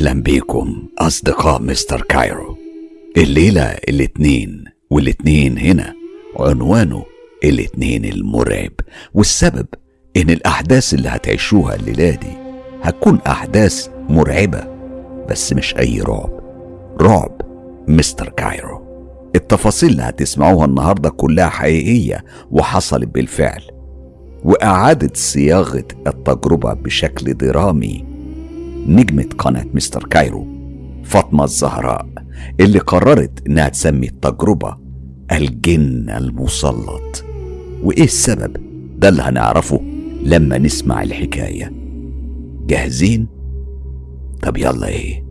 أهلا بيكم أصدقاء مستر كايرو. الليلة الاتنين والاتنين هنا عنوانه الاتنين المرعب. والسبب إن الأحداث اللي هتعيشوها الليلة دي هتكون أحداث مرعبة بس مش أي رعب. رعب مستر كايرو. التفاصيل اللي هتسمعوها النهاردة كلها حقيقية وحصلت بالفعل وإعادة صياغة التجربة بشكل درامي نجمة قناة مستر كايرو فاطمة الزهراء اللي قررت إنها تسمي التجربة الجن المسلط وإيه السبب ده اللي هنعرفه لما نسمع الحكاية جاهزين؟ طب يلا إيه؟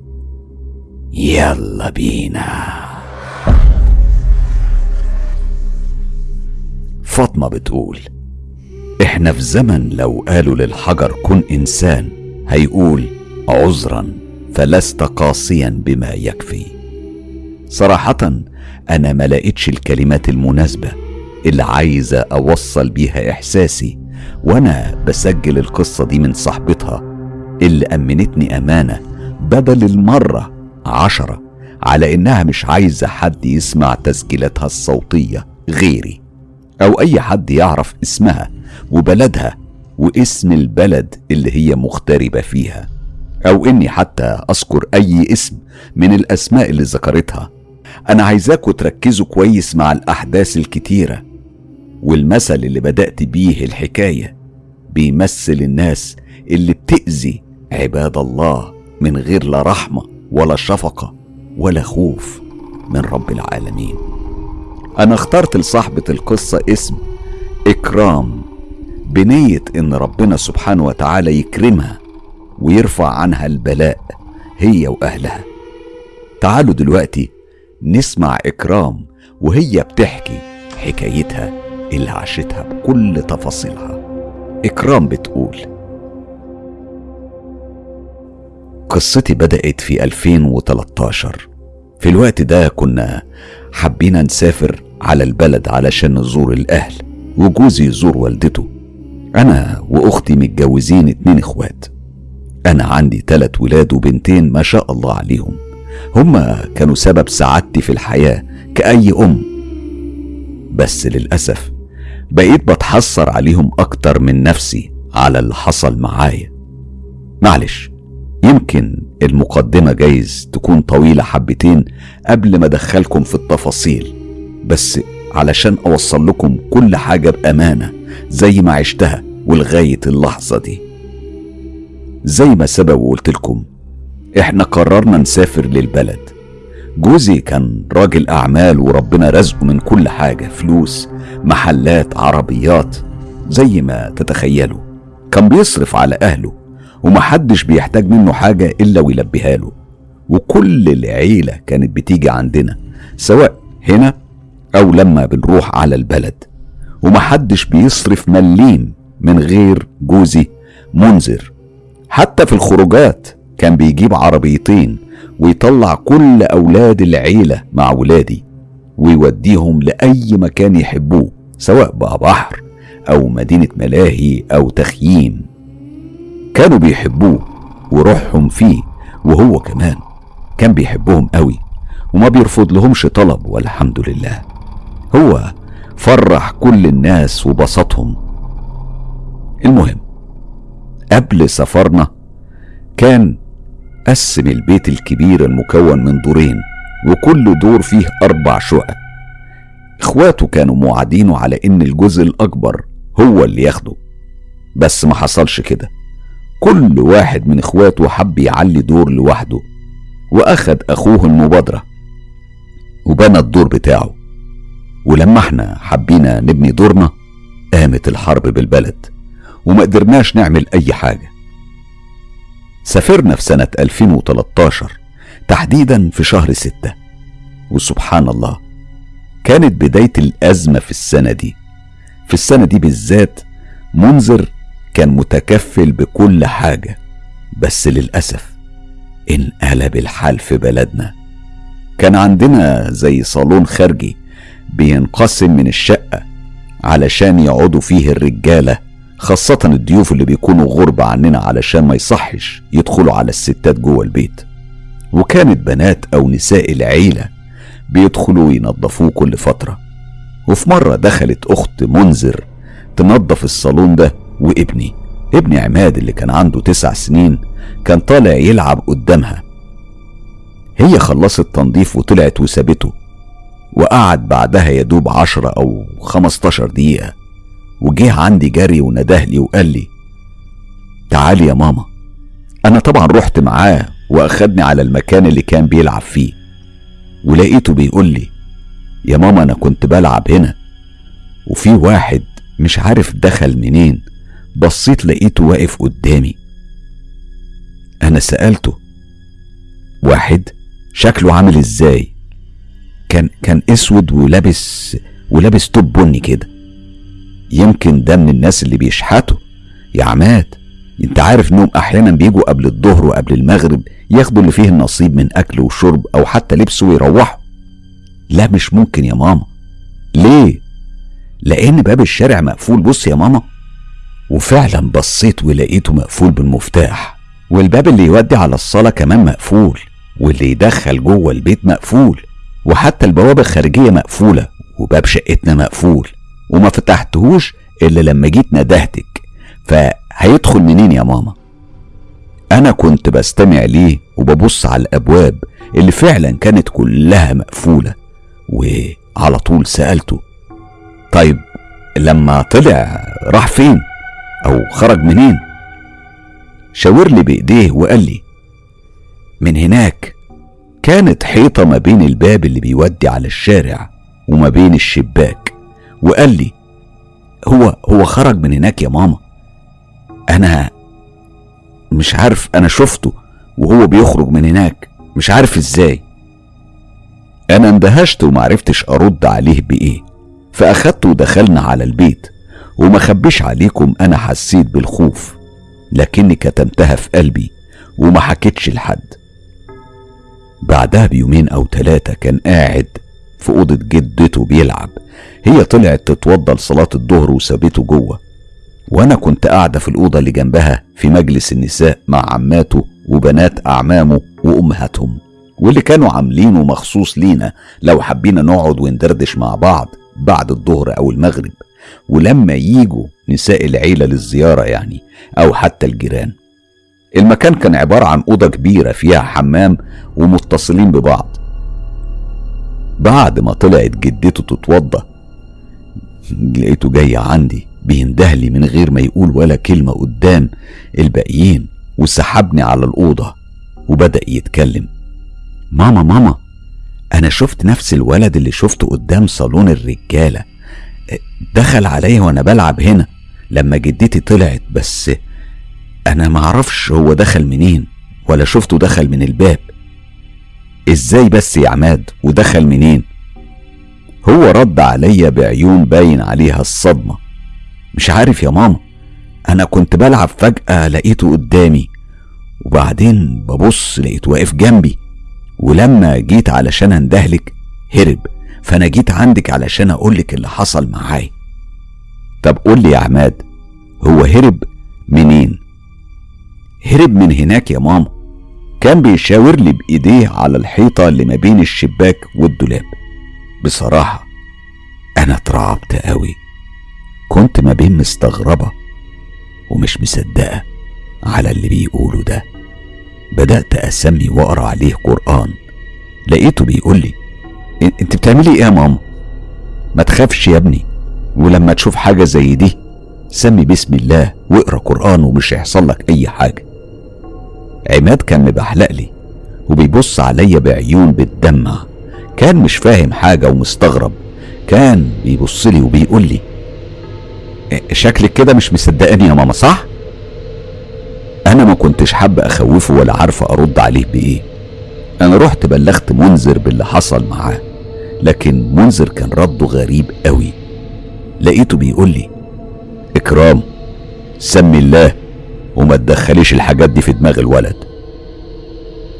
يلا بينا فاطمة بتقول إحنا في زمن لو قالوا للحجر كن إنسان هيقول عذرا فلست قاسيا بما يكفي. صراحة أنا ما لقيتش الكلمات المناسبة اللي عايزة أوصل بيها إحساسي وأنا بسجل القصة دي من صاحبتها اللي أمنتني أمانة بدل المرة عشرة على إنها مش عايزة حد يسمع تسجيلاتها الصوتية غيري أو أي حد يعرف اسمها وبلدها واسم البلد اللي هي مغتربة فيها. أو إني حتى أذكر أي اسم من الأسماء اللي ذكرتها. أنا عايزاكوا تركزوا كويس مع الأحداث الكتيرة والمثل اللي بدأت بيه الحكاية بيمثل الناس اللي بتأذي عباد الله من غير لا رحمة ولا شفقة ولا خوف من رب العالمين. أنا اخترت لصاحبة القصة اسم إكرام بنية إن ربنا سبحانه وتعالى يكرمها ويرفع عنها البلاء هي وأهلها. تعالوا دلوقتي نسمع إكرام وهي بتحكي حكايتها اللي عاشتها بكل تفاصيلها. إكرام بتقول قصتي بدأت في 2013 في الوقت ده كنا حبينا نسافر على البلد علشان نزور الأهل وجوزي يزور والدته. أنا وأختي متجوزين اتنين إخوات. أنا عندي تلات ولاد وبنتين ما شاء الله عليهم. هما كانوا سبب سعادتي في الحياة كأي أم. بس للأسف بقيت بتحسر عليهم أكتر من نفسي على اللي حصل معايا. معلش يمكن المقدمة جايز تكون طويلة حبتين قبل ما أدخلكم في التفاصيل بس علشان أوصل لكم كل حاجة بأمانة زي ما عشتها ولغاية اللحظة دي. زي ما سبق وقلت لكم إحنا قررنا نسافر للبلد. جوزي كان راجل أعمال وربنا رزقه من كل حاجة فلوس محلات عربيات زي ما تتخيلوا. كان بيصرف على أهله ومحدش بيحتاج منه حاجة إلا ويلبيها له. وكل العيلة كانت بتيجي عندنا سواء هنا أو لما بنروح على البلد. ومحدش بيصرف مليم من غير جوزي منذر. حتى في الخروجات كان بيجيب عربيتين ويطلع كل أولاد العيلة مع ولادي ويوديهم لأي مكان يحبوه سواء بقى بحر أو مدينة ملاهي أو تخييم. كانوا بيحبوه وروحهم فيه وهو كمان كان بيحبهم قوي وما بيرفض لهمش طلب والحمد لله. هو فرح كل الناس وبسطهم. المهم قبل سفرنا كان قسم البيت الكبير المكون من دورين وكل دور فيه أربع شقق. إخواته كانوا موعدينه على إن الجزء الأكبر هو اللي ياخده. بس ما حصلش كده. كل واحد من إخواته حب يعلي دور لوحده وأخد أخوه المبادرة وبنى الدور بتاعه. ولما إحنا حبينا نبني دورنا قامت الحرب بالبلد. وما قدرناش نعمل أي حاجة. سافرنا في سنة 2013 تحديدا في شهر ستة. وسبحان الله كانت بداية الأزمة في السنة دي. في السنة دي بالذات منذر كان متكفل بكل حاجة. بس للأسف انقلب الحال في بلدنا. كان عندنا زي صالون خارجي بينقسم من الشقة علشان يقعدوا فيه الرجالة. خاصة الضيوف اللي بيكونوا غربة عننا علشان ما يصحش يدخلوا على الستات جوه البيت. وكانت بنات أو نساء العيلة بيدخلوا ينظفوه كل فترة. وفي مرة دخلت أخت منذر تنظف الصالون ده وابني. ابني عماد اللي كان عنده تسع سنين كان طالع يلعب قدامها. هي خلصت تنظيف وطلعت وسابته. وقعد بعدها يدوب عشرة أو خمستاشر دقيقة. وجه عندي جري وندهلي وقال لي تعالي يا ماما. أنا طبعا رحت معاه وأخدني على المكان اللي كان بيلعب فيه ولقيته بيقول لي يا ماما أنا كنت بلعب هنا. وفي واحد مش عارف دخل منين بصيت لقيته واقف قدامي. أنا سألته واحد شكله عامل إزاي؟ كان كان أسود ولابس ولابس توب بني كده. يمكن ده من الناس اللي بيشحتوا. يا عماد انت عارف إنهم أحيانا بيجوا قبل الظهر وقبل المغرب ياخدوا اللي فيه النصيب من أكل وشرب أو حتى لبس ويروحوا. لا مش ممكن يا ماما. ليه؟ لأن باب الشارع مقفول. بص يا ماما. وفعلا بصيت ولقيته مقفول بالمفتاح. والباب اللي يودي على الصالة كمان مقفول. واللي يدخل جوه البيت مقفول. وحتى البوابة الخارجية مقفولة. وباب شقتنا مقفول. وما فتحتهوش إلا لما جيت ندهتك فهيدخل منين يا ماما؟ أنا كنت بستمع ليه وببص على الأبواب اللي فعلا كانت كلها مقفولة وعلى طول سألته طيب لما طلع راح فين؟ أو خرج منين؟ شاور لي بإيديه وقال لي من هناك كانت حيطة ما بين الباب اللي بيودي على الشارع وما بين الشباك. وقال لي هو هو خرج من هناك يا ماما. أنا مش عارف أنا شفته وهو بيخرج من هناك. مش عارف إزاي. أنا اندهشت ومعرفتش أرد عليه بإيه. فاخدته ودخلنا على البيت. وما خبيش عليكم أنا حسيت بالخوف لكني كتمتها في قلبي وما حكيتش لحد. بعدها بيومين أو ثلاثة كان قاعد في أوضة جدته بيلعب. هي طلعت تتوضى لصلاة الظهر وسابته جوه. وأنا كنت قاعدة في الأوضة اللي جنبها في مجلس النساء مع عماته وبنات أعمامه وأمهاتهم. واللي كانوا عاملينه مخصوص لينا لو حبينا نقعد وندردش مع بعض بعد الظهر أو المغرب. ولما ييجوا نساء العيلة للزيارة يعني أو حتى الجيران. المكان كان عبارة عن أوضة كبيرة فيها حمام ومتصلين ببعض. بعد ما طلعت جدته تتوضى لقيته جاي عندي بيندهلي من غير ما يقول ولا كلمة قدام الباقيين وسحبني على الأوضة وبدأ يتكلم. ماما ماما أنا شفت نفس الولد اللي شفته قدام صالون الرجالة دخل عليا وأنا بلعب هنا لما جدتي طلعت بس أنا معرفش هو دخل منين ولا شفته دخل من الباب. إزاي بس يا عماد؟ ودخل منين؟ هو رد عليا بعيون باين عليها الصدمة. مش عارف يا ماما. أنا كنت بلعب فجأة لقيته قدامي وبعدين ببص لقيته واقف جنبي. ولما جيت علشان أندهلك هرب. فأنا جيت عندك علشان أقولك اللي حصل معاي طب قول لي يا عماد هو هرب منين؟ هرب من هناك يا ماما. كان بيشاور لي بإيديه على الحيطة اللي ما بين الشباك والدولاب. بصراحة أنا اترعبت قوي. كنت ما بين مستغربة ومش مصدقة على اللي بيقوله ده. بدأت أسمي وأقرأ عليه قرآن. لقيته بيقول لي أنت بتعملي إيه يا ماما؟ ما تخافش يا ابني. ولما تشوف حاجة زي دي سمي بسم الله واقرأ قرآن ومش هيحصل لك أي حاجة. عماد كان مبحلق لي وبيبص عليا بعيون بتدمع كان مش فاهم حاجة ومستغرب. كان بيبص لي وبيقول لي شكلك كده مش مصدقاني يا ماما صح؟ أنا ما كنتش حابة أخوفه ولا عارفة أرد عليه بإيه. أنا رحت بلغت منذر باللي حصل معاه لكن منذر كان رده غريب قوي. لقيته بيقول لي إكرام سمي الله وما تدخليش الحاجات دي في دماغ الولد.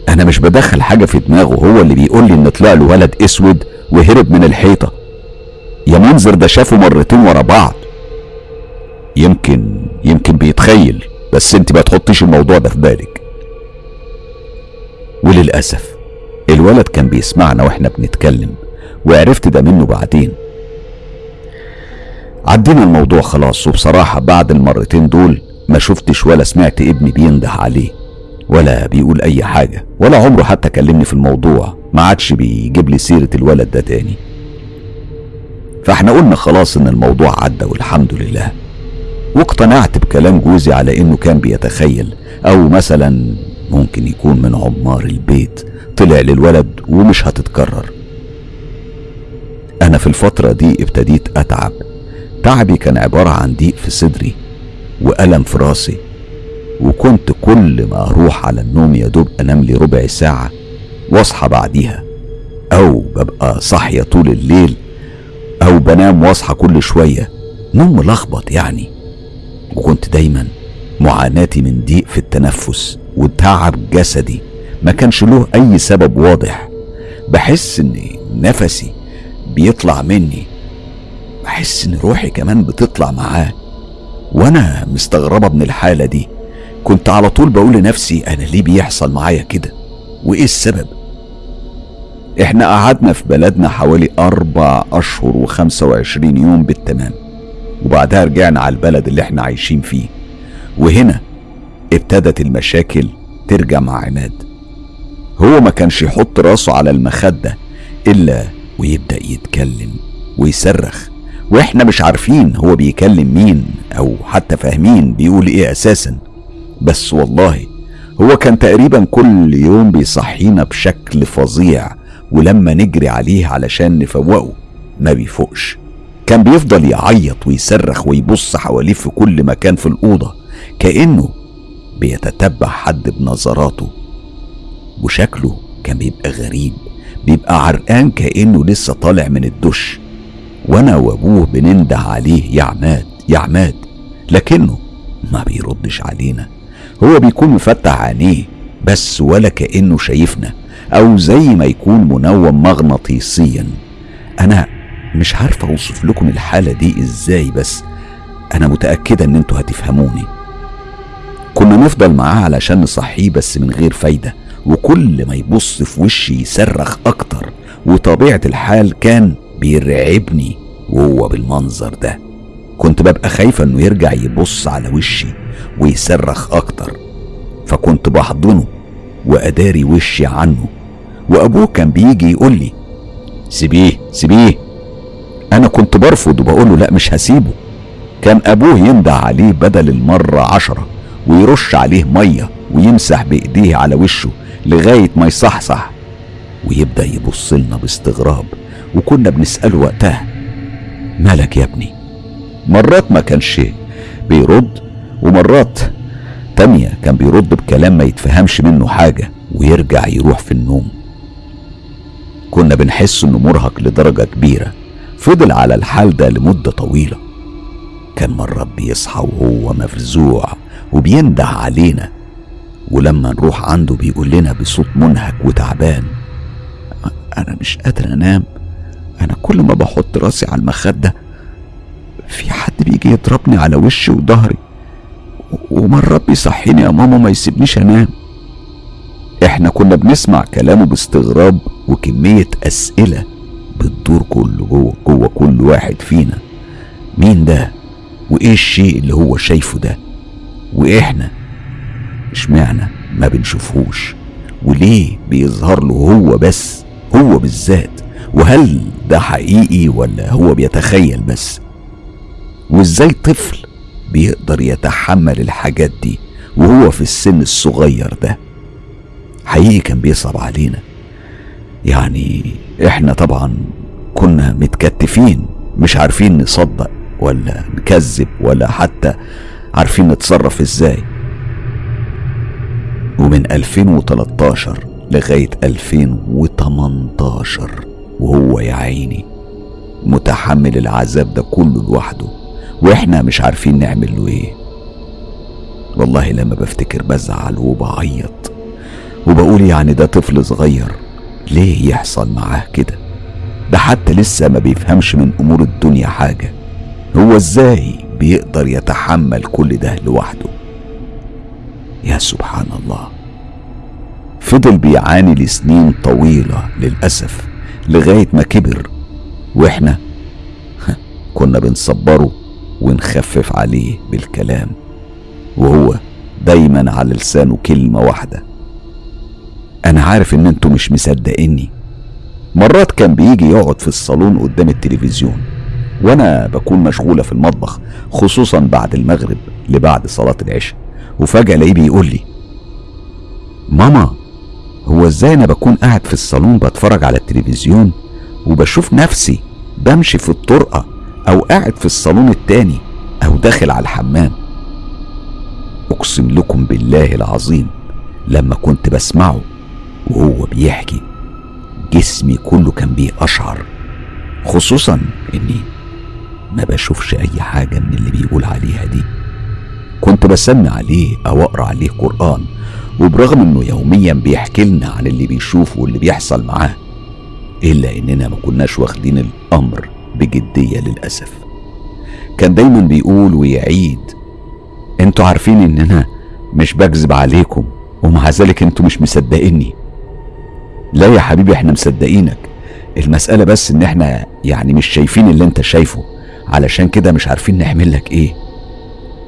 أنا مش بدخل حاجة في دماغه هو اللي بيقول لي إن طلع له ولد أسود وهرب من الحيطة. يا منظر ده شافه مرتين ورا بعض. يمكن يمكن بيتخيل بس أنت ما تحطيش الموضوع ده في بالك. وللأسف الولد كان بيسمعنا وإحنا بنتكلم وعرفت ده منه بعدين. عدينا الموضوع خلاص وبصراحة بعد المرتين دول ما شفتش ولا سمعت ابني بينده عليه ولا بيقول أي حاجة ولا عمره حتى كلمني في الموضوع ما عادش بيجيب لي سيرة الولد ده تاني. فإحنا قلنا خلاص إن الموضوع عدى والحمد لله. واقتنعت بكلام جوزي على إنه كان بيتخيل أو مثلا ممكن يكون من عمار البيت طلع للولد ومش هتتكرر. أنا في الفترة دي ابتديت أتعب. تعبي كان عبارة عن ضيق في صدري. وألم في راسي. وكنت كل ما أروح على النوم يا دوب أنام لي ربع ساعة وأصحى بعديها. أو ببقى صاحية طول الليل أو بنام وأصحى كل شوية. نوم ملخبط يعني. وكنت دايما معاناتي من ضيق في التنفس وتعب جسدي. ما كانش له أي سبب واضح. بحس إن نفسي بيطلع مني. بحس إن روحي كمان بتطلع معاه. وأنا مستغربة من الحالة دي. كنت على طول بقول لنفسي أنا ليه بيحصل معايا كده؟ وإيه السبب؟ إحنا قعدنا في بلدنا حوالي أربع أشهر وخمسة وعشرين يوم بالتمام وبعدها رجعنا على البلد اللي إحنا عايشين فيه. وهنا ابتدت المشاكل ترجع مع عماد. هو ما كانش يحط راسه على المخدة إلا ويبدأ يتكلم ويصرخ. وإحنا مش عارفين هو بيكلم مين أو حتى فاهمين بيقول إيه أساسا. بس والله هو كان تقريبا كل يوم بيصحينا بشكل فظيع ولما نجري عليه علشان نفوقه ما بيفوقش. كان بيفضل يعيط ويصرخ ويبص حواليه في كل مكان في الأوضة كأنه بيتتبع حد بنظراته. وشكله كان بيبقى غريب بيبقى عرقان كأنه لسه طالع من الدش. وأنا وابوه بننده عليه يا عماد يا عماد لكنه ما بيردش علينا. هو بيكون مفتح عينيه بس ولا كأنه شايفنا أو زي ما يكون منوم مغناطيسيا. أنا مش عارف أوصف لكم الحالة دي إزاي بس أنا متأكدة إن أنتوا هتفهموني. كنا نفضل معاه علشان نصحيه بس من غير فايدة. وكل ما يبص في وشي يصرخ أكتر. وطبيعة الحال كان بيرعبني وهو بالمنظر ده. كنت ببقى خايفة إنه يرجع يبص على وشي ويصرخ أكتر. فكنت بحضنه وأداري وشي عنه. وأبوه كان بيجي يقول لي سيبيه سيبيه. أنا كنت برفض وبقول له لا مش هسيبه. كان أبوه يندع عليه بدل المرة عشرة ويرش عليه مية ويمسح بإيديه على وشه لغاية ما يصحصح ويبدأ يبص لنا باستغراب. وكنا بنسأله وقتها مالك يا ابني؟ مرات ما كانش بيرد ومرات تانية كان بيرد بكلام ما يتفهمش منه حاجة ويرجع يروح في النوم. كنا بنحس إنه مرهق لدرجة كبيرة فضل على الحال ده لمدة طويلة. كان مرات بيصحى وهو مفزوع وبينده علينا ولما نروح عنده بيقول لنا بصوت منهك وتعبان أنا مش قادر أنام. أنا كل ما بحط راسي على المخدة في حد بيجي يضربني على وشي وظهري ومرات بيصحيني يا ماما ما يسيبنيش أنام. إحنا كنا بنسمع كلامه باستغراب وكمية أسئلة بتدور كل جوه جوه كل واحد فينا. مين ده؟ وإيه الشيء اللي هو شايفه ده؟ وإحنا؟ إشمعنى ما بنشوفهوش؟ وليه بيظهر له هو بس هو بالذات؟ وهل ده حقيقي ولا هو بيتخيل بس؟ وإزاي طفل بيقدر يتحمل الحاجات دي وهو في السن الصغير ده؟ حقيقي كان بيصعب علينا. يعني إحنا طبعا كنا متكتفين مش عارفين نصدق ولا نكذب ولا حتى عارفين نتصرف إزاي. ومن 2013 لغاية 2018 وهو يا عيني متحمل العذاب ده كله لوحده وإحنا مش عارفين نعمل له إيه. والله لما بفتكر بزعل وبعيط وبقول يعني ده طفل صغير ليه يحصل معاه كده؟ ده حتى لسه ما بيفهمش من أمور الدنيا حاجة. هو إزاي بيقدر يتحمل كل ده لوحده؟ يا سبحان الله. فضل بيعاني لسنين طويلة للأسف. لغاية ما كبر. وإحنا كنا بنصبره ونخفف عليه بالكلام وهو دايما على لسانه كلمة واحدة. أنا عارف إن أنتوا مش مصدقيني. مرات كان بيجي يقعد في الصالون قدام التلفزيون وأنا بكون مشغولة في المطبخ خصوصا بعد المغرب لبعد صلاة العشاء. وفجأة ألاقيه بيقول لي ماما هو إزاي أنا بكون قاعد في الصالون بتفرج على التلفزيون وبشوف نفسي بمشي في الطرقة أو قاعد في الصالون التاني أو داخل على الحمام؟ أقسم لكم بالله العظيم لما كنت بسمعه وهو بيحكي جسمي كله كان بيقشعر خصوصا إني ما بشوفش أي حاجة من اللي بيقول عليها دي. كنت بسمع عليه أو أقرأ عليه قرآن وبرغم إنه يوميا بيحكي لنا عن اللي بيشوفه واللي بيحصل معاه إلا إننا ما كناش واخدين الأمر بجدية للأسف. كان دايما بيقول ويعيد أنتوا عارفين ان أنا مش بكذب عليكم ومع ذلك أنتوا مش مصدقيني. لا يا حبيبي إحنا مصدقينك. المسألة بس إن إحنا يعني مش شايفين اللي أنت شايفه علشان كده مش عارفين نعمل لك إيه.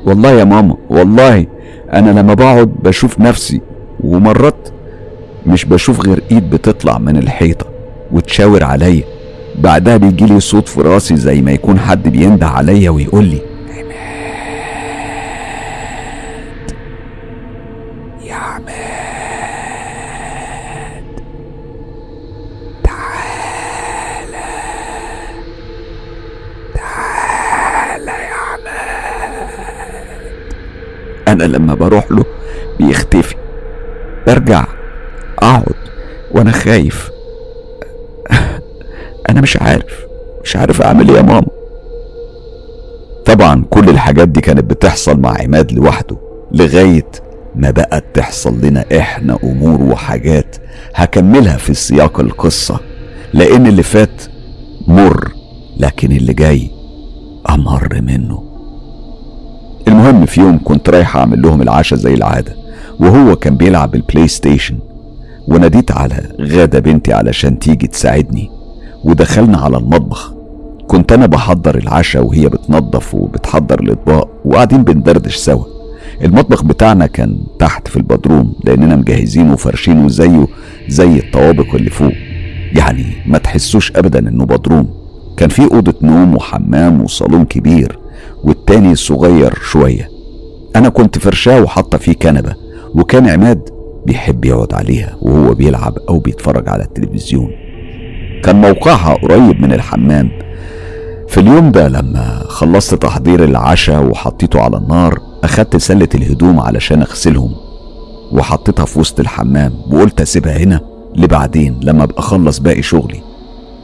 والله يا ماما والله. أنا لما بقعد بشوف نفسي ومرات مش بشوف غير إيد بتطلع من الحيطة وتشاور عليا. بعدها بيجيلي صوت في راسي زي ما يكون حد بينده عليا ويقول لما بروح له بيختفي. برجع أقعد وأنا خايف. أنا مش عارف مش عارف أعمل إيه يا ماما. طبعا كل الحاجات دي كانت بتحصل مع عماد لوحده لغاية ما بقت تحصل لنا إحنا أمور وحاجات هكملها في سياق القصة. لأن اللي فات مر لكن اللي جاي أمر منه. المهم في يوم كنت رايح أعمل لهم العشاء زي العادة وهو كان بيلعب ال PlayStation وناديت على غادة بنتي علشان تيجي تساعدني ودخلنا على المطبخ. كنت أنا بحضر العشاء وهي بتنظف وبتحضر الأطباق وقاعدين بندردش سوا. المطبخ بتاعنا كان تحت في البدروم لأننا مجهزينه وفرشينه زيه زي الطوابق اللي فوق. يعني ما تحسوش ابدا إنه بدروم. كان في أوضة نوم وحمام وصالون كبير. والتاني صغير شوية. أنا كنت فرشاة وحاطة فيه كنبة وكان عماد بيحب يقعد عليها وهو بيلعب أو بيتفرج على التلفزيون. كان موقعها قريب من الحمام. في اليوم ده لما خلصت تحضير العشاء وحطيته على النار أخدت سلة الهدوم علشان أغسلهم وحطيتها في وسط الحمام وقلت أسيبها هنا لبعدين لما أبقى أخلص باقي شغلي.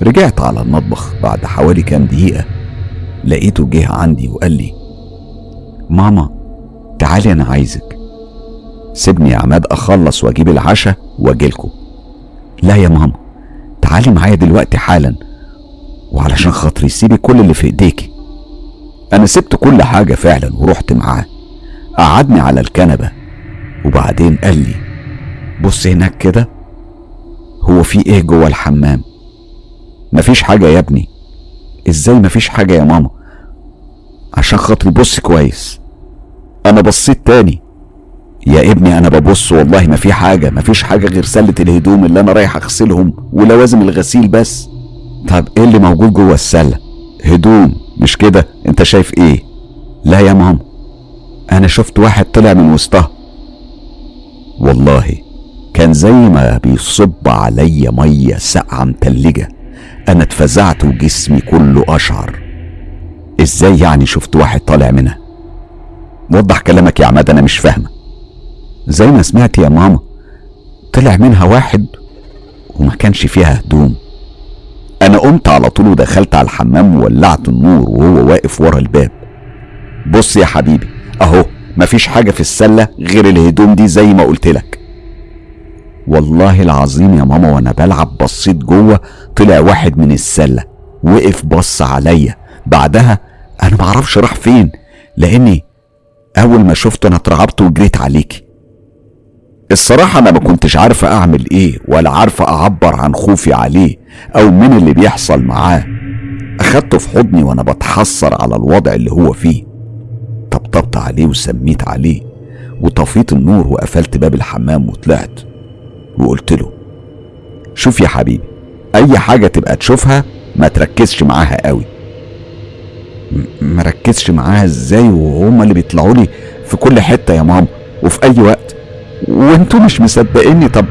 رجعت على المطبخ بعد حوالي كام دقيقة لقيته جه عندي وقال لي ماما تعالي أنا عايزك. سيبني يا عماد أخلص وأجيب العشاء واجيلكوا لا يا ماما تعالي معايا دلوقتي حالا وعلشان خاطري سيبي كل اللي في إيديكي. أنا سبت كل حاجة فعلا ورحت معاه. قعدني على الكنبة وبعدين قال لي بص هناك كده هو في إيه جوه الحمام؟ مفيش حاجة يا ابني. إزاي مفيش حاجة يا ماما؟ عشان خاطري بص كويس. أنا بصيت تاني. يا ابني أنا ببص والله ما في حاجة ما فيش حاجة غير سلة الهدوم اللي أنا رايح أغسلهم ولوازم الغسيل بس. طب إيه اللي موجود جوه السلة؟ هدوم مش كده؟ أنت شايف إيه؟ لا يا ماما. أنا شفت واحد طلع من وسطها. والله كان زي ما بيصب عليا مية ساقعة متلجة. أنا اتفزعت وجسمي كله أشعر. إزاي يعني شفت واحد طالع منها؟ وضح كلامك يا عماد أنا مش فاهمة. زي ما سمعت يا ماما طلع منها واحد وما كانش فيها هدوم. أنا قمت على طول ودخلت على الحمام وولعت النور وهو واقف ورا الباب. بص يا حبيبي أهو مفيش حاجة في السلة غير الهدوم دي زي ما قلت لك. والله العظيم يا ماما وأنا بلعب بصيت جوه طلع واحد من السلة وقف بص عليا. بعدها أنا معرفش راح فين لأني أول ما شفته أنا اترعبت وجريت عليكي الصراحة أنا ما كنتش عارفة أعمل إيه ولا عارفة أعبر عن خوفي عليه أو من اللي بيحصل معاه. أخدته في حضني وأنا بتحسر على الوضع اللي هو فيه. طبطبت عليه وسميت عليه وطفيت النور وقفلت باب الحمام وطلعت. وقلت له شوف يا حبيبي أي حاجة تبقى تشوفها ما تركزش معاها قوي. مركزش معاها إزاي وهما اللي بيطلعوا لي في كل حتة يا ماما وفي أي وقت. وانتوا مش مصدقيني. طب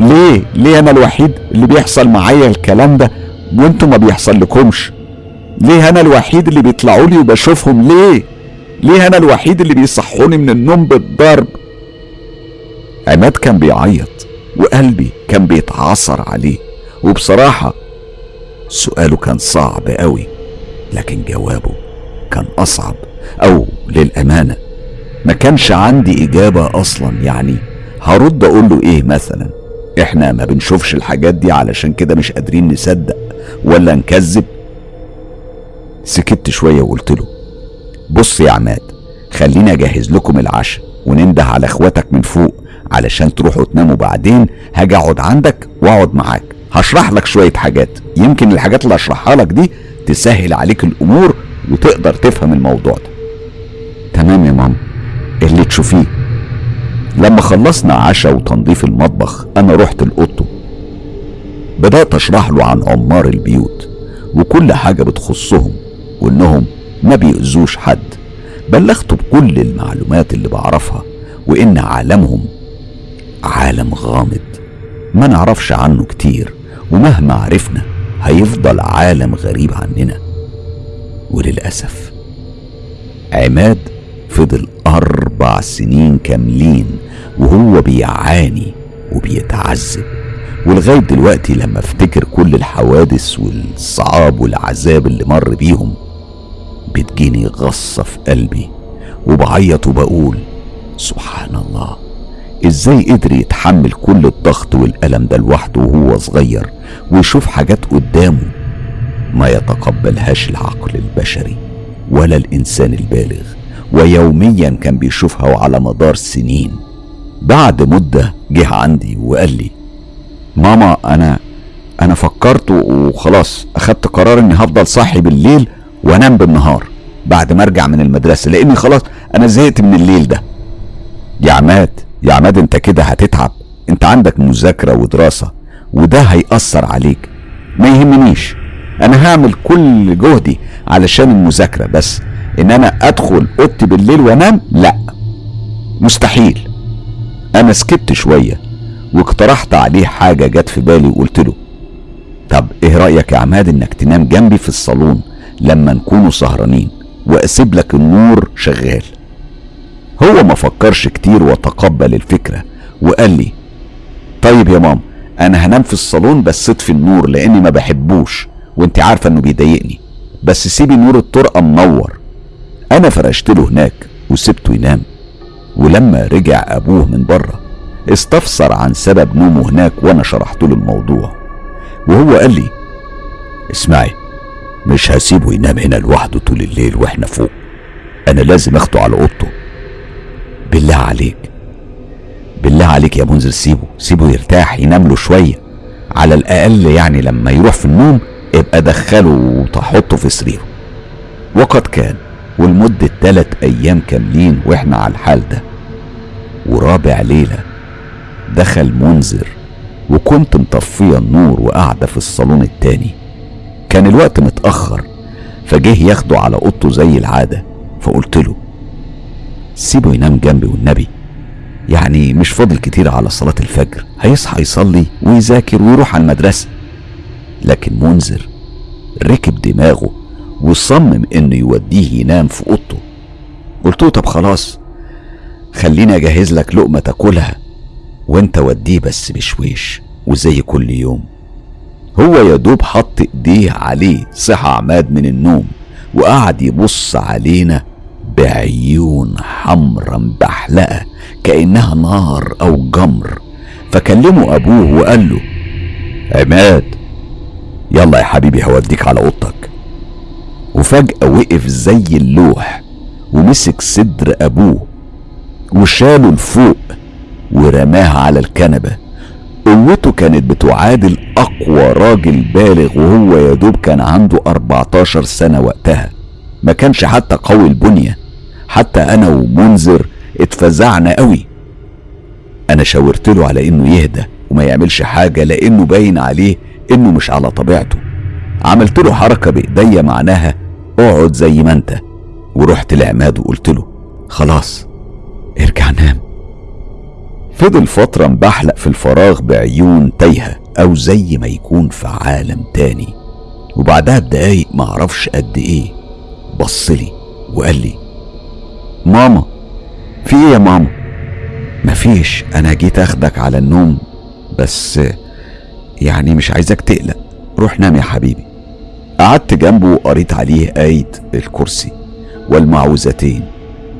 ليه؟ ليه أنا الوحيد اللي بيحصل معايا الكلام ده وانتوا ما بيحصل لكمش ليه أنا الوحيد اللي بيطلعوا لي وبشوفهم ليه؟ ليه أنا الوحيد اللي بيصحوني من النوم بالضرب؟ عماد كان بيعيط وقلبي كان بيتعصر عليه. وبصراحة سؤاله كان صعب قوي. لكن جوابه كان أصعب أو للأمانة ما كانش عندي إجابة أصلا. يعني هرد أقول له إيه مثلا؟ إحنا ما بنشوفش الحاجات دي علشان كده مش قادرين نصدق ولا نكذب؟ سكت شوية وقلت له بص يا عماد خليني أجهز لكم العشاء وننده على إخواتك من فوق علشان تروحوا تناموا بعدين. هاجي أقعد عندك وأقعد معاك. هشرح لك شوية حاجات. يمكن الحاجات اللي هشرحها لك دي تسهل عليك الأمور وتقدر تفهم الموضوع ده. تمام يا ماما. اللي تشوفيه. لما خلصنا عشاء وتنظيف المطبخ أنا رحت لأوضته. بدأت أشرح له عن عمار البيوت وكل حاجة بتخصهم وإنهم ما بيأذوش حد. بلغته بكل المعلومات اللي بعرفها وإن عالمهم عالم غامض. ما نعرفش عنه كتير. ومهما عرفنا هيفضل عالم غريب عننا. وللأسف عماد فضل أربع سنين كاملين وهو بيعاني وبيتعذب. ولغاية دلوقتي لما افتكر كل الحوادث والصعاب والعذاب اللي مر بيهم بتجيني غصة في قلبي وبعيط وبقول سبحان الله. إزاي قدر يتحمل كل الضغط والألم ده لوحده وهو صغير ويشوف حاجات قدامه ما يتقبلهاش العقل البشري ولا الإنسان البالغ ويوميا كان بيشوفها وعلى مدار سنين. بعد مدة جه عندي وقال لي ماما أنا أنا فكرت وخلاص أخدت قرار إني هفضل صاحي بالليل وأنام بالنهار بعد ما أرجع من المدرسة لأني خلاص أنا زهقت من الليل ده. يا عماد يا عماد أنت كده هتتعب. أنت عندك مذاكرة ودراسة وده هيأثر عليك. ما يهمنيش. أنا هعمل كل جهدي علشان المذاكرة بس إن أنا أدخل أوضتي بالليل وأنام لأ. مستحيل. أنا سكت شوية واقترحت عليه حاجة جت في بالي وقلت له طب إيه رأيك يا عماد إنك تنام جنبي في الصالون لما نكونوا سهرانين وأسيب لك النور شغال؟ هو ما فكرش كتير وتقبل الفكرة وقال لي طيب يا ماما أنا هنام في الصالون بس اطفي النور لأني ما بحبوش وأنت عارفة إنه بيضايقني. بس سيبي نور الطرقة منور. أنا فرشت له هناك وسبته ينام. ولما رجع أبوه من بره استفسر عن سبب نومه هناك وأنا شرحت له الموضوع. وهو قال لي اسمعي مش هسيبه ينام هنا لوحده طول الليل وإحنا فوق. أنا لازم أخده على أوضته. بالله عليك. بالله عليك يا منذر سيبه سيبه يرتاح ينام له شوية. على الأقل يعني لما يروح في النوم ابقى دخله وتحطه في سريره. وقد كان ولمدة تلات أيام كاملين وإحنا على الحال ده. ورابع ليلة دخل منذر وكنت مطفية النور وقاعدة في الصالون التاني. كان الوقت متأخر فجه ياخده على أوضته زي العادة فقلت له سيبه ينام جنبي والنبي. يعني مش فاضل كتير على صلاة الفجر. هيصحى يصلي ويذاكر ويروح على المدرسة. لكن منذر ركب دماغه وصمم إنه يوديه ينام في أوضته. قلت له طب خلاص خليني أجهز لك لقمة تاكلها وأنت وديه بس بشويش وزي كل يوم. هو يا دوب حط إيديه عليه صحى عماد من النوم وقعد يبص علينا بعيون حمرا مبحلقه كأنها نار أو جمر. فكلمه أبوه وقال له عماد يلا يا حبيبي هوديك على أوضتك. وفجأة وقف زي اللوح ومسك صدر أبوه وشاله لفوق ورماها على الكنبة. قوته كانت بتعادل أقوى راجل بالغ وهو يا دوب كان عنده 14 سنة وقتها. ما كانش حتى قوي البنية. حتى أنا ومنذر اتفزعنا قوي. أنا شاورت له على إنه يهدى وما يعملش حاجة لأنه باين عليه إنه مش على طبيعته. عملت له حركة بإيديا معناها اقعد زي ما أنت. ورحت لعماد وقلت له خلاص ارجع نام. فضل فترة مبحلق في الفراغ بعيون تايهة أو زي ما يكون في عالم تاني. وبعدها بدقايق معرفش قد إيه بصلي وقال لي ماما. في إيه يا ماما؟ مفيش. أنا جيت أخدك على النوم بس يعني مش عايزك تقلق. روح نام يا حبيبي. قعدت جنبه وقريت عليه آية الكرسي والمعوذتين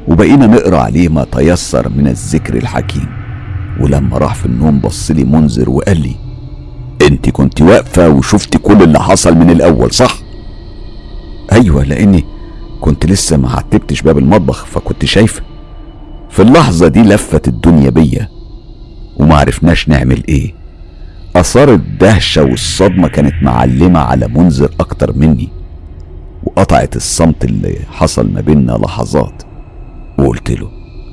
وبقينا نقرأ عليه ما تيسر من الذكر الحكيم. ولما راح في النوم بص لي منذر وقال لي أنت كنت واقفة وشفتي كل اللي حصل من الأول صح؟ أيوة لأني كنت لسه ما عتبتش باب المطبخ فكنت شايفة. في اللحظة دي لفت الدنيا بيا وما عرفناش نعمل إيه. اثار الدهشة والصدمة كانت معلمة على منذر أكتر مني وقطعت الصمت اللي حصل ما بيننا لحظات. وقلت له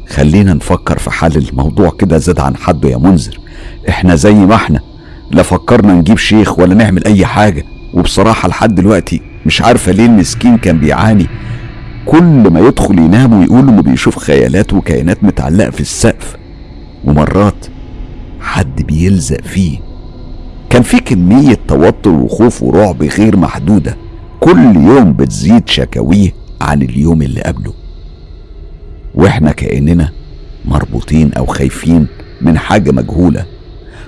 خلينا نفكر في حل الموضوع كده زاد عن حده يا منذر. إحنا زي ما إحنا لا فكرنا نجيب شيخ ولا نعمل أي حاجة. وبصراحة لحد دلوقتي مش عارفة ليه المسكين كان بيعاني. كل ما يدخل ينام ويقول انه بيشوف خيالات وكائنات متعلقة في السقف. ومرات حد بيلزق فيه. كان في كمية توتر وخوف ورعب غير محدودة. كل يوم بتزيد شكاويه عن اليوم اللي قبله. وإحنا كأننا مربوطين أو خايفين من حاجة مجهولة.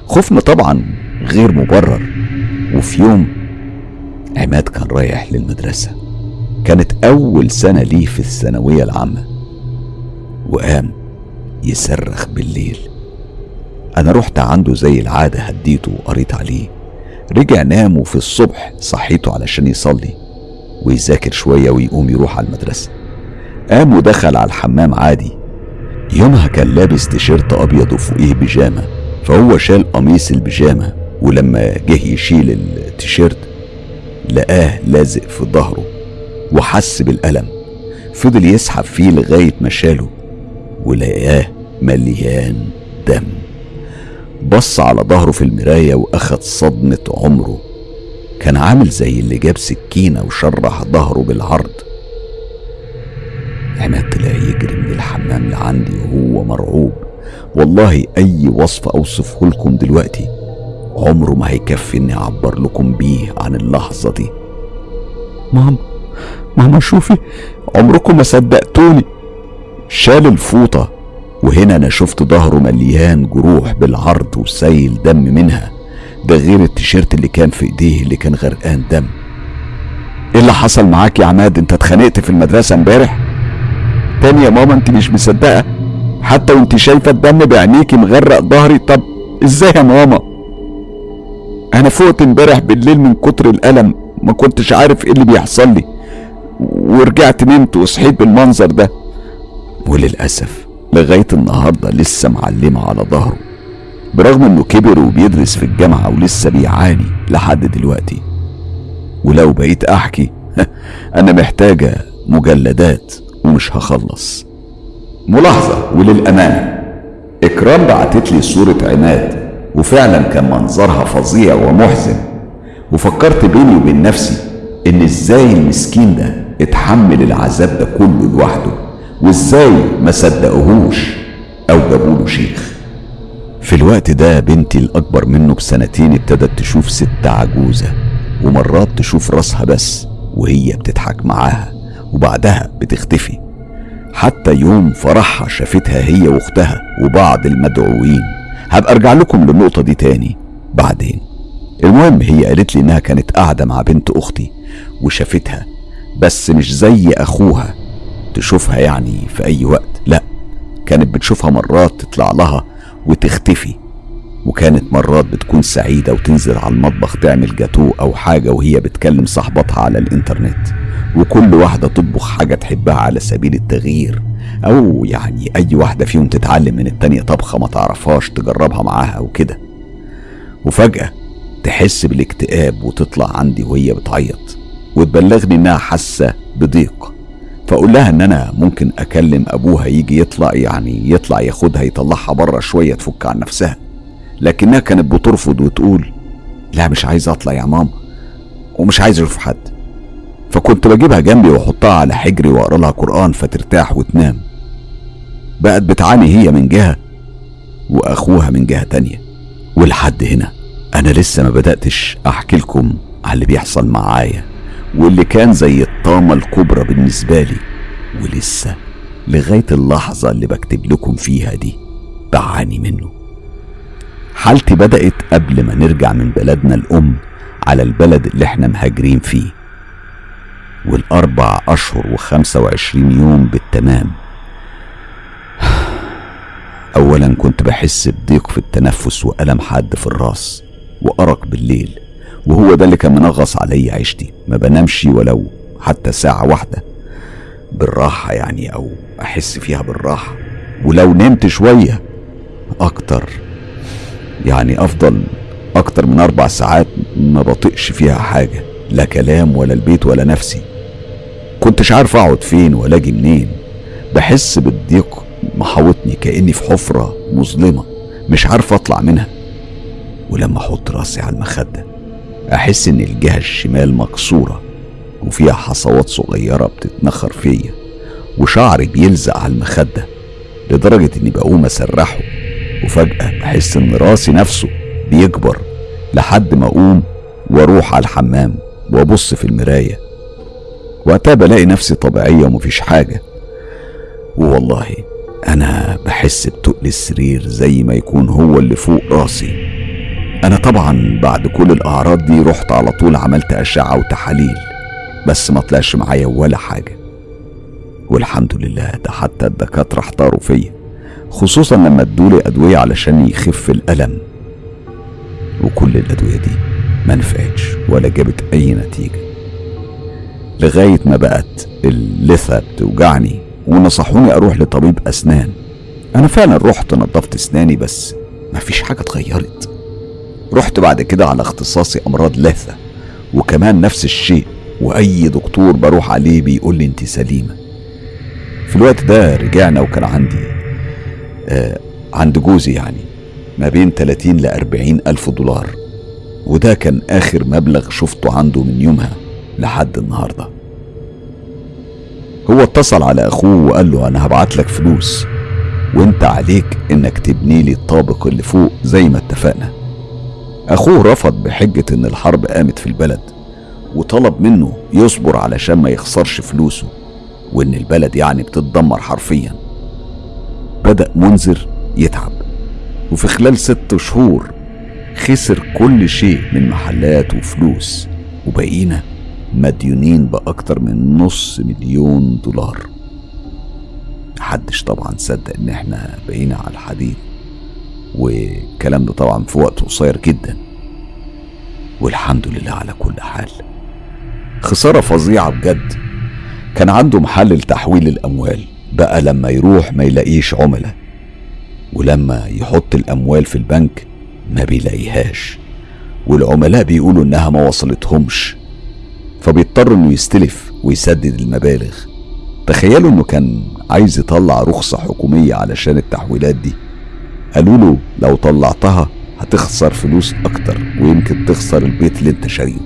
خوفنا طبعا غير مبرر. وفي يوم عماد كان رايح للمدرسة. كانت أول سنة ليه في الثانوية العامة. وقام يصرخ بالليل. أنا رحت عنده زي العادة هديته وقريت عليه. رجع نام وفي الصبح صحيته علشان يصلي ويذاكر شوية ويقوم يروح على المدرسة. قام ودخل على الحمام عادي. يومها كان لابس تيشيرت أبيض وفوقيه بيجامة. فهو شال قميص البيجامة ولما جه يشيل التيشيرت لقاه لازق في ظهره وحس بالألم فضل يسحب فيه لغاية ما شاله ولقاه مليان دم. بص على ظهره في المراية وأخد صدمة عمره. كان عامل زي اللي جاب سكينة وشرح ظهره بالعرض. عماد طلع يجري من الحمام لعندي وهو مرعوب. والله أي وصف أوصفه لكم دلوقتي؟ عمره ما هيكفي إني أعبر لكم بيه عن اللحظة دي. ماما ماما شوفي عمركم ما صدقتوني. شال الفوطة وهنا أنا شفت ظهره مليان جروح بالعرض وسيل دم منها. ده غير التيشيرت اللي كان في إيديه اللي كان غرقان دم. إيه اللي حصل معاك يا عماد؟ أنت اتخانقت في المدرسة امبارح؟ تاني يا ماما أنت مش مصدقة؟ حتى وأنت شايفة الدم بعينيكي مغرق ظهري؟ طب إزاي يا ماما؟ أنا فقت امبارح بالليل من كتر الألم ما كنتش عارف إيه اللي بيحصل لي ورجعت نمت وصحيت بالمنظر ده. وللأسف لغاية النهاردة لسه معلمة على ظهره برغم إنه كبر وبيدرس في الجامعة ولسه بيعاني لحد دلوقتي. ولو بقيت أحكي أنا محتاجة مجلدات ومش هخلص. ملاحظة وللأمانة إكرام بعتت لي صورة عماد وفعلا كان منظرها فظيع ومحزن. وفكرت بيني وبين نفسي إن إزاي المسكين ده اتحمل العذاب ده كله لوحده وإزاي ما صدقوهوش أو جابوا له شيخ. في الوقت ده بنتي الأكبر منه بسنتين ابتدت تشوف ست عجوزة ومرات تشوف راسها بس وهي بتضحك معاها وبعدها بتختفي. حتى يوم فرحها شافتها هي وأختها وبعض المدعوين. هبقى أرجع لكم للنقطة دي تاني بعدين. المهم هي قالت لي إنها كانت قاعدة مع بنت أختي وشافتها بس مش زي أخوها تشوفها يعني في أي وقت لا كانت بتشوفها مرات تطلع لها وتختفي. وكانت مرات بتكون سعيدة وتنزل على المطبخ تعمل جاتو أو حاجة وهي بتكلم صاحبتها على الإنترنت. وكل واحدة تطبخ حاجة تحبها على سبيل التغيير. أو يعني أي واحدة فيهم تتعلم من التانية طبخة ما تعرفهاش تجربها معاها أو كده وفجأة تحس بالاكتئاب وتطلع عندي وهي بتعيط. وتبلغني إنها حاسة بضيق. فأقول لها إن أنا ممكن أكلم أبوها يجي يطلع يعني يطلع ياخدها يطلعها بره شوية تفك عن نفسها. لكنها كانت بترفض وتقول لا مش عايز أطلع يا ماما ومش عايز أشوف حد. فكنت بجيبها جنبي وأحطها على حجري وأقرأ لها قرآن فترتاح وتنام. بقت بتعاني هي من جهة وأخوها من جهة تانية. ولحد هنا أنا لسه ما بدأتش أحكي لكم على اللي بيحصل معايا واللي كان زي الطامة الكبرى بالنسبة لي ولسه لغاية اللحظة اللي بكتب لكم فيها دي بعاني منه. حالتي بدأت قبل ما نرجع من بلدنا الأم على البلد اللي إحنا مهاجرين فيه. والأربع أشهر وخمسة وعشرين يوم بالتمام. أولا كنت بحس بضيق في التنفس وألم حاد في الراس وأرق بالليل وهو ده اللي كان منغص علي عيشتي. ما بنامش ولو حتى ساعة واحدة بالراحة يعني أو أحس فيها بالراحة. ولو نمت شوية أكتر يعني أفضل أكتر من أربع ساعات ما بطيقش فيها حاجة لا كلام ولا البيت ولا نفسي. كنتش عارف أقعد فين ولا أجي منين. بحس بالضيق محاوطني كأني في حفرة مظلمة مش عارف أطلع منها. ولما أحط راسي على المخدة أحس إن الجهة الشمال مكسورة وفيها حصوات صغيرة بتتنخر فيا وشعري بيلزق على المخدة لدرجة إني بقوم أسرحه. وفجأة بحس إن راسي نفسه بيكبر لحد ما أقوم وأروح على الحمام وأبص في المراية. وقتها بلاقي نفسي طبيعية ومفيش حاجة. والله أنا بحس بتقل السرير زي ما يكون هو اللي فوق راسي. أنا طبعا بعد كل الأعراض دي رحت على طول عملت أشعة وتحاليل بس ما طلعش معايا ولا حاجة. والحمد لله ده حتى الدكاترة احتاروا فيا. خصوصا لما ادولي أدوية علشان يخف الألم. وكل الأدوية دي ما نفعتش ولا جابت أي نتيجة. لغاية ما بقت اللثة بتوجعني ونصحوني أروح لطبيب أسنان. أنا فعلا رحت نظفت أسناني بس مفيش حاجة اتغيرت. رحت بعد كده على اختصاصي أمراض لثة وكمان نفس الشيء وأي دكتور بروح عليه بيقول لي أنت سليمة. في الوقت ده رجعنا وكان عندي عند جوزي يعني ما بين 30 ل 40 ألف دولار. وده كان آخر مبلغ شفته عنده من يومها لحد النهارده. هو اتصل على أخوه وقال له أنا هبعت لك فلوس وأنت عليك إنك تبني لي الطابق اللي فوق زي ما اتفقنا. أخوه رفض بحجة إن الحرب قامت في البلد وطلب منه يصبر علشان ما يخسرش فلوسه وإن البلد يعني بتتدمر حرفيا. بدأ منذر يتعب. وفي خلال ست شهور خسر كل شيء من محلات وفلوس. وبقينا مديونين بأكتر من نص مليون دولار. محدش طبعا صدق إن إحنا بقينا على الحديد. والكلام ده طبعا في وقت قصير جدا. والحمد لله على كل حال. خسارة فظيعة بجد. كان عنده محل لتحويل الأموال. بقى لما يروح ما يلاقيش عملاء ولما يحط الأموال في البنك ما بيلاقيهاش والعملاء بيقولوا إنها ما وصلتهمش فبيضطر إنه يستلف ويسدد المبالغ. تخيلوا إنه كان عايز يطلع رخصة حكومية علشان التحويلات دي. قالوا له لو طلعتها هتخسر فلوس أكتر ويمكن تخسر البيت اللي أنت شاريه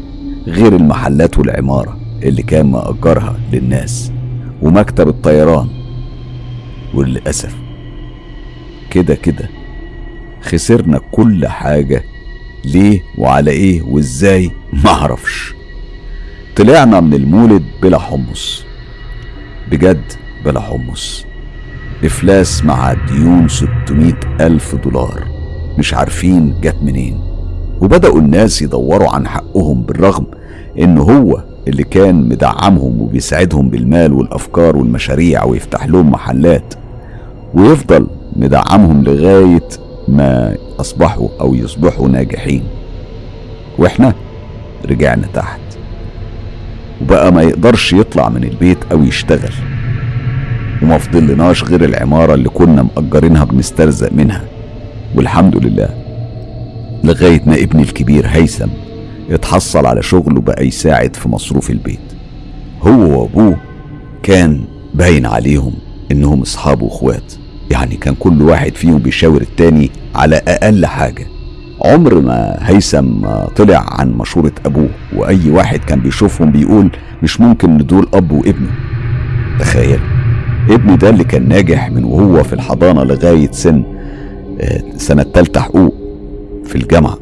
غير المحلات والعمارة اللي كان مأجرها للناس ومكتب الطيران. وللأسف كده كده خسرنا كل حاجة. ليه وعلى إيه وإزاي؟ معرفش طلعنا من المولد بلا حمص. بجد بلا حمص. إفلاس مع ديون 600 ألف دولار. مش عارفين جت منين. وبدأوا الناس يدوروا عن حقهم بالرغم إن هو اللي كان مدعمهم وبيساعدهم بالمال والأفكار والمشاريع ويفتح لهم محلات. ويفضل مدعمهم لغاية ما أصبحوا أو يصبحوا ناجحين. وإحنا رجعنا تحت. وبقى ما يقدرش يطلع من البيت أو يشتغل. وما فضلناش غير العمارة اللي كنا مأجرينها بنسترزق منها. والحمد لله لغاية ما ابني الكبير هيثم اتحصل على شغل وبقى يساعد في مصروف البيت. هو وأبوه كان باين عليهم. إنهم أصحاب واخوات يعني كان كل واحد فيهم بيشاور التاني على أقل حاجة. عمر ما هيثم طلع عن مشورة أبوه وأي واحد كان بيشوفهم بيقول مش ممكن إن دول أب وابنه. تخيل. ابني ده اللي كان ناجح من وهو في الحضانة لغاية سن آه، سنة تالتة حقوق في الجامعة.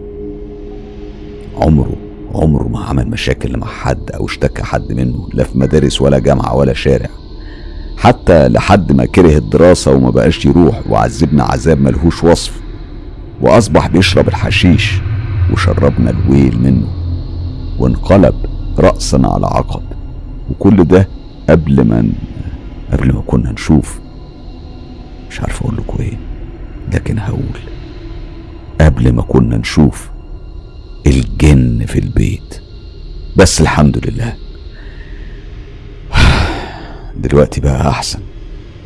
عمره عمره ما عمل مشاكل مع حد أو اشتكى حد منه لا في مدارس ولا جامعة ولا شارع. حتى لحد ما كره الدراسة وما بقاش يروح وعذبنا عذاب ملهوش وصف وأصبح بيشرب الحشيش وشربنا الويل منه وانقلب رأسا على عقب. وكل ده قبل ما قبل ما كنا نشوف. مش عارف أقول لكم إيه لكن هقول. قبل ما كنا نشوف الجن في البيت. بس الحمد لله دلوقتي بقى أحسن.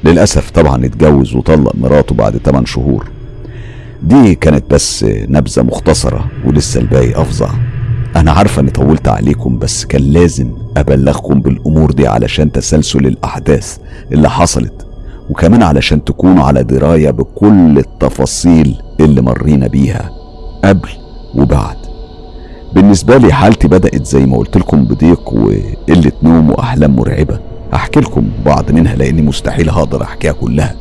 للأسف طبعا اتجوز وطلق مراته بعد 8 شهور. دي كانت بس نبذة مختصرة ولسه الباقي أفظع. أنا عارفة إني طولت عليكم بس كان لازم أبلغكم بالأمور دي علشان تسلسل الأحداث اللي حصلت. وكمان علشان تكونوا على دراية بكل التفاصيل اللي مرينا بيها قبل وبعد. بالنسبة لي حالتي بدأت زي ما قلت لكم بضيق وقلة نوم وأحلام مرعبة. أحكي لكم بعض منها لأني مستحيل هقدر أحكيها كلها.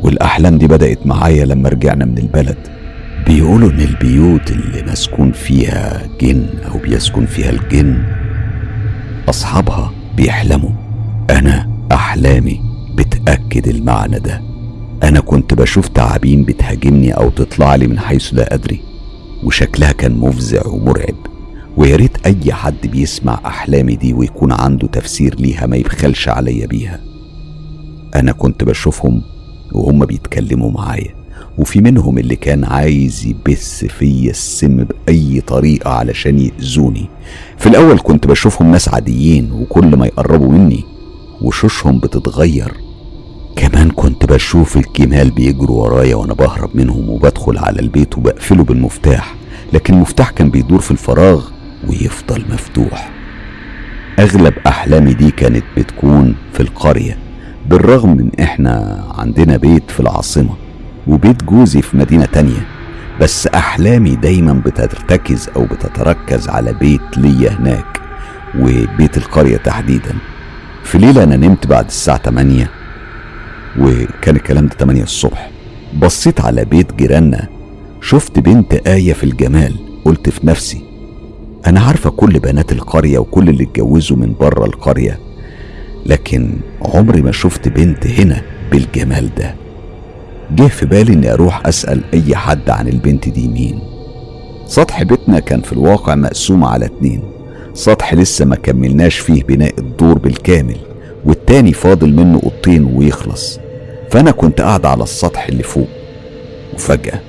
والأحلام دي بدأت معايا لما رجعنا من البلد. بيقولوا إن البيوت اللي مسكون فيها جن أو بيسكن فيها الجن أصحابها بيحلموا. أنا أحلامي بتأكد المعنى ده. أنا كنت بشوف تعابين بتهاجمني أو تطلع لي من حيث لا أدري وشكلها كان مفزع ومرعب. ويا ريت أي حد بيسمع أحلامي دي ويكون عنده تفسير ليها ما يبخلش عليا بيها. أنا كنت بشوفهم وهم بيتكلموا معايا وفي منهم اللي كان عايز يبث فيا السم بأي طريقة علشان يأذوني. في الأول كنت بشوفهم ناس عاديين وكل ما يقربوا مني وشوشهم بتتغير. كمان كنت بشوف الجمال بيجروا ورايا وأنا بهرب منهم وبدخل على البيت وبقفله بالمفتاح لكن المفتاح كان بيدور في الفراغ. ويفضل مفتوح. أغلب أحلامي دي كانت بتكون في القرية بالرغم من إحنا عندنا بيت في العاصمة وبيت جوزي في مدينة تانية بس أحلامي دايما بترتكز أو بتتركز على بيت ليا هناك وبيت القرية تحديدا. في ليلة أنا نمت بعد الساعة 8 وكان الكلام ده 8 الصبح. بصيت على بيت جيراننا شفت بنت آية في الجمال قلت في نفسي أنا عارفة كل بنات القرية وكل اللي اتجوزوا من بره القرية لكن عمري ما شفت بنت هنا بالجمال ده. جه في بالي إني أروح أسأل أي حد عن البنت دي مين. سطح بيتنا كان في الواقع مقسوم على اتنين. سطح لسه ما كملناش فيه بناء الدور بالكامل والتاني فاضل منه أوضتين ويخلص. فأنا كنت قاعد على السطح اللي فوق وفجأة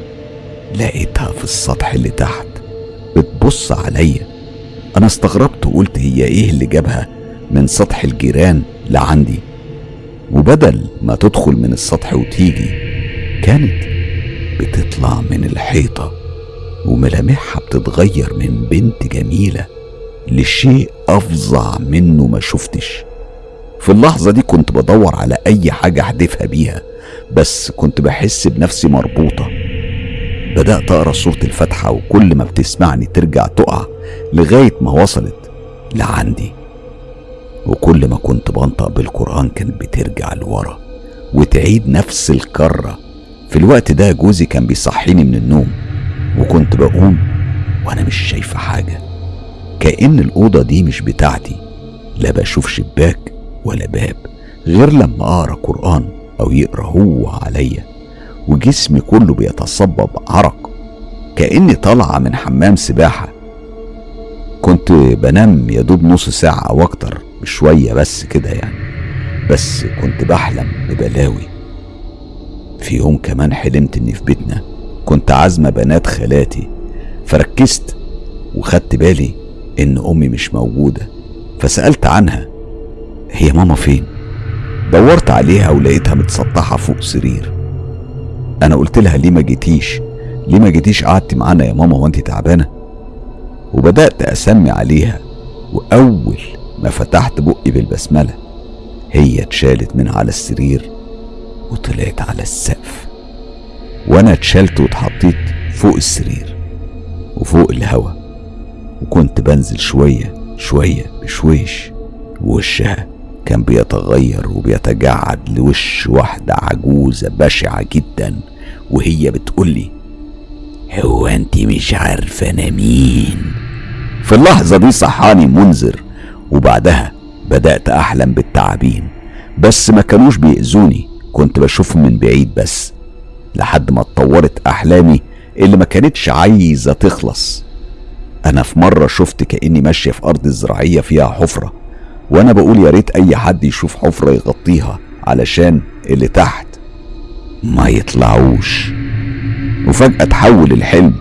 لقيتها في السطح اللي تحت. بتبص عليا. أنا استغربت وقلت هي إيه اللي جابها من سطح الجيران لعندي؟ وبدل ما تدخل من السطح وتيجي كانت بتطلع من الحيطة وملامحها بتتغير من بنت جميلة لشيء أفظع منه ما شفتش. في اللحظة دي كنت بدور على أي حاجة أحدفها بيها بس كنت بحس بنفسي مربوطة. بدأت أقرأ سورة الفاتحة وكل ما بتسمعني ترجع تقع لغاية ما وصلت لعندي. وكل ما كنت بنطق بالقرآن كانت بترجع لورا وتعيد نفس الكرة. في الوقت ده جوزي كان بيصحيني من النوم وكنت بقوم وأنا مش شايفة حاجة. كأن الأوضة دي مش بتاعتي لا بشوف شباك ولا باب غير لما أقرأ قرآن أو يقرأ هو عليا. وجسمي كله بيتصبب عرق كأني طالعة من حمام سباحة. كنت بنام يا دوب نص ساعة أو أكتر بشوية بس كده يعني. بس كنت بحلم ببلاوي. في يوم كمان حلمت إني في بيتنا كنت عازمة بنات خالاتي. فركزت وخدت بالي إن أمي مش موجودة. فسألت عنها هي ماما فين؟ دورت عليها ولقيتها متسطحة فوق سرير. أنا قلت لها ليه ما جيتيش؟ ليه ما جيتيش قعدتي معانا يا ماما وانت تعبانة؟ وبدأت أسمي عليها وأول ما فتحت بقي بالبسملة هي اتشالت من على السرير وطلعت على السقف. وأنا اتشالت واتحطيت فوق السرير وفوق الهوا وكنت بنزل شوية شوية بشويش ووشها كان بيتغير وبيتجعد لوش واحدة عجوزة بشعة جدا. وهي بتقولي هو انت مش عارفة أنا مين؟ في اللحظة دي صحاني منذر وبعدها بدأت أحلم بالتعابين بس ما كانوش بيأذوني كنت بشوفهم من بعيد بس لحد ما اتطورت أحلامي اللي ما كانتش عايزة تخلص. أنا في مرة شفت كأني ماشية في أرض زراعية فيها حفرة وأنا بقول يا ريت أي حد يشوف حفرة يغطيها علشان اللي تحت. ما يطلعوش. وفجأة تحول الحلم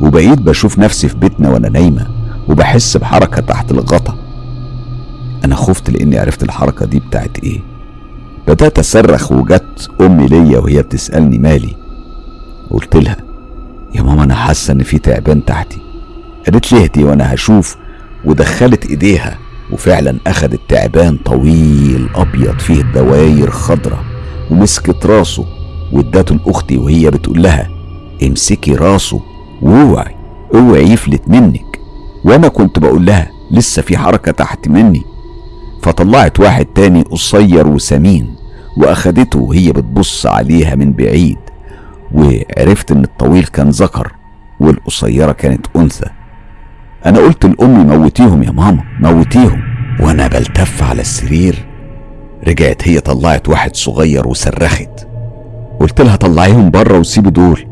وبقيت بشوف نفسي في بيتنا وأنا نايمة وبحس بحركة تحت الغطا. أنا خفت لأني عرفت الحركة دي بتاعت إيه. بدأت أصرخ وجت أمي ليا وهي بتسألني مالي. قلت لها يا ماما أنا حاسة إن في تعبان تحتي. قالت لي اهدي وأنا هشوف. ودخلت إيديها وفعلا أخدت تعبان طويل أبيض فيه دواير خضرة ومسكت راسه. وادته لأختي وهي بتقول لها امسكي راسه واوعي اوعي يفلت منك. وأنا كنت بقول لها لسه في حركة تحت مني. فطلعت واحد تاني قصير وسمين وأخدته وهي بتبص عليها من بعيد. وعرفت إن الطويل كان ذكر والقصيرة كانت أنثى. أنا قلت لأمي موتيهم يا ماما موتيهم. وأنا بلتف على السرير رجعت هي طلعت واحد صغير وصرخت. قلت لها طلعيهم بره وسيبي دول.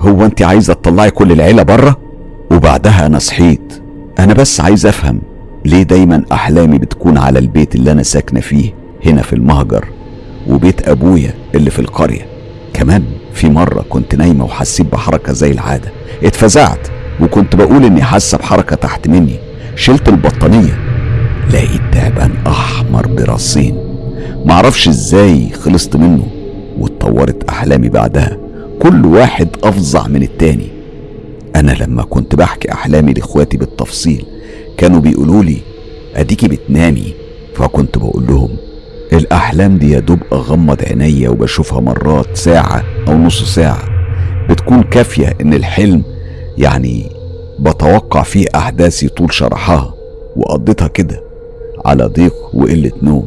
هو انت عايزة تطلعي كل العيلة بره؟ وبعدها أنا صحيت. أنا بس عايز أفهم ليه دايما أحلامي بتكون على البيت اللي أنا ساكنة فيه هنا في المهجر وبيت أبويا اللي في القرية. كمان في مرة كنت نايمة وحسيت بحركة زي العادة. اتفزعت وكنت بقول إني حاسة بحركة تحت مني. شلت البطانية لقيت تعبان أحمر براسين. معرفش إزاي خلصت منه. واتطورت أحلامي بعدها. كل واحد أفظع من التاني. أنا لما كنت بحكي أحلامي لإخواتي بالتفصيل كانوا بيقولوا لي أديكي بتنامي؟ فكنت بقول لهم الأحلام دي يا دوب أغمض عينيا وبشوفها مرات ساعة أو نص ساعة. بتكون كافية إن الحلم يعني بتوقع فيه أحداثي طول شرحها. وقضيتها كده على ضيق وقلة نوم.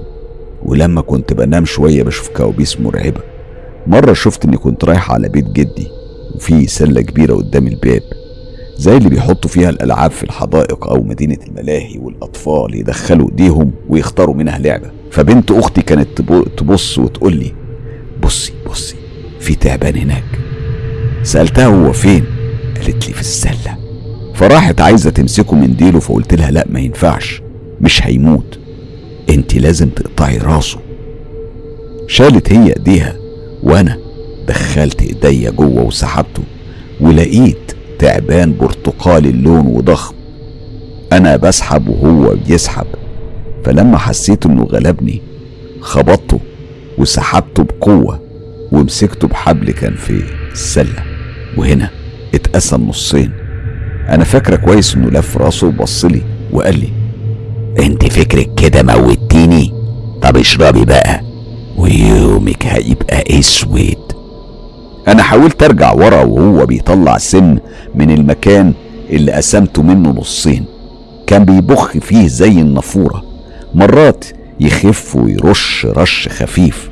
ولما كنت بنام شوية بشوف كوابيس مرعبة. مرة شفت إني كنت رايح على بيت جدي وفي سلة كبيرة قدام الباب زي اللي بيحطوا فيها الألعاب في الحدائق أو مدينة الملاهي والأطفال يدخلوا إيديهم ويختاروا منها لعبة. فبنت أختي كانت تبص وتقول لي بصي بصي في تعبان هناك. سألتها هو فين؟ قالت لي في السلة. فراحت عايزة تمسكه من ديله فقلت لها لا ما ينفعش مش هيموت انت لازم تقطعي راسه. شالت هي إيديها وأنا دخلت إيديا جوه وسحبته ولقيت تعبان برتقالي اللون وضخم. أنا بسحب وهو بيسحب. فلما حسيت إنه غلبني خبطته وسحبته بقوة ومسكته بحبل كان في السلة. وهنا اتقسم نصين. أنا فاكرة كويس إنه لف راسه وبصلي وقال لي أنت فكرك كده موتيني طب اشربي بقى. ويومك هيبقى أسود. أنا حاولت أرجع ورا وهو بيطلع سم من المكان اللي قسمته منه نصين. كان بيبخ فيه زي النافورة. مرات يخف ويرش رش خفيف.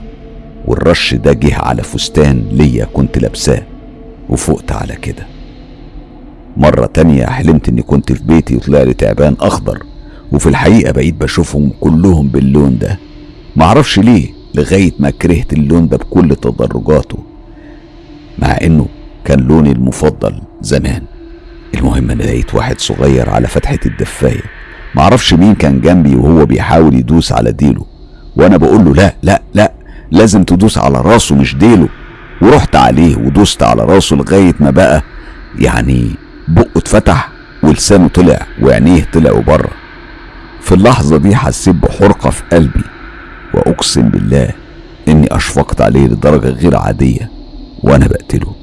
والرش ده جه على فستان ليا كنت لابساه وفقت على كده. مرة تانية حلمت إني كنت في بيتي وطلع لي تعبان أخضر. وفي الحقيقة بقيت بشوفهم كلهم باللون ده. معرفش ليه. لغاية ما كرهت اللون ده بكل تدرجاته مع إنه كان لوني المفضل زمان. المهم أنا لقيت واحد صغير على فتحة الدفاية معرفش مين كان جنبي وهو بيحاول يدوس على ديله. وأنا بقول له لا لا لا لازم تدوس على راسه مش ديله. ورحت عليه ودوست على راسه لغاية ما بقى يعني بقه اتفتح ولسانه طلع وعينيه طلعوا بره. في اللحظة دي حسيت بحرقة في قلبي. وأقسم بالله إني أشفقت عليه لدرجة غير عادية وأنا بقتله.